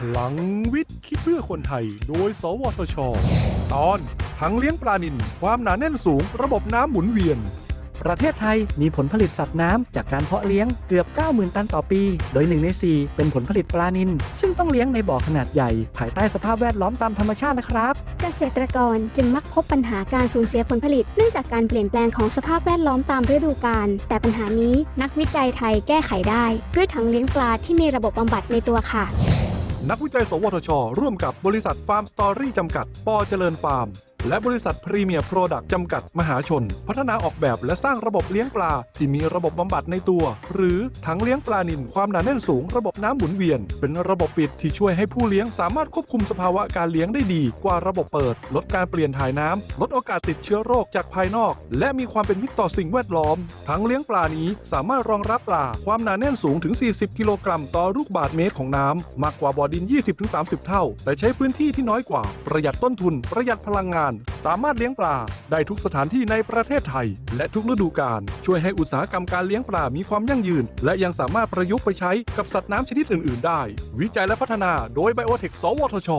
พลังวิทย์คิดเพื่อคนไทย โดย สวทช ตอนถังเลี้ยงปลานิลความหนาแน่นสูง ระบบน้ำหมุนเวียน ประเทศไทยมีผลผลิตสัตว์น้ำจากการเพาะเลี้ยงเกือบ 90,000 ตันต่อปี โดย1ใน 4 เป็นผลผลิตปลานิลซึ่งต้องเลี้ยงในบ่อขนาดใหญ่ ภายใต้สภาพแวดล้อมตามธรรมชาตินะครับ เกษตรกรจึงมักพบปัญหาการสูญเสียผลผลิตเนื่องจากการเปลี่ยนแปลงของสภาพแวดล้อมตามฤดูกาลแต่ปัญหานี้นักวิจัยไทยแก้ไขได้ ด้วยถังเลี้ยงปลาที่มีระบบบำบัดในตัวค่ะ นักวิจัย สวทช ร่วมกับบริษัทฟาร์มสตอรี่จำกัด ปอเจริญฟาร์ม และบริษัทพรีเมียร์โปรดักต์จำกัดมหาชน พัฒนาออกแบบและสร้างระบบเลี้ยงปลา ที่มีระบบบำบัดในตัว หรือถังเลี้ยงปลานิลความหนาแน่นสูงระบบน้ำหมุนเวียน เป็นระบบปิดที่ช่วยให้ผู้เลี้ยงสามารถควบคุมสภาวะการเลี้ยงได้ดี กว่าระบบเปิด ลดการเปลี่ยนถ่ายน้ำลดโอกาสติดเชื้อโรคจากภายนอก และมีความเป็นมิตรต่อสิ่งแวดล้อมถังเลี้ยงปลานี้สามารถรองรับปลาความหนาแน่นสูงถึง 40 กิโลกรัมต่อลูกบาศก์เมตรของน้ำมากกว่าบ่อดิน 20-30 เท่า แต่ใช้พื้นที่ที่น้อยกว่าประหยัดต้นทุนประหยัดพลังงานสามารถเลี้ยงปลา ได้ทุกสถานที่ในประเทศไทย และทุกฤดูกาลช่วยให้อุตสาหกรรมการเลี้ยงปลา มีความยั่งยืน และยังสามารถประยุกต์ไปใช้กับสัตว์น้ำชนิดอื่น ๆ ได้ วิจัยและพัฒนาโดยไบโอเทค สวทช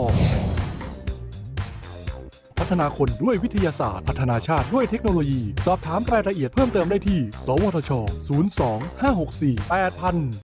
พัฒนาคนด้วยวิทยาศาสตร์ พัฒนาชาติด้วยเทคโนโลยี สอบถามรายละเอียดเพิ่มเติมได้ที่ สวทช 02 564 8000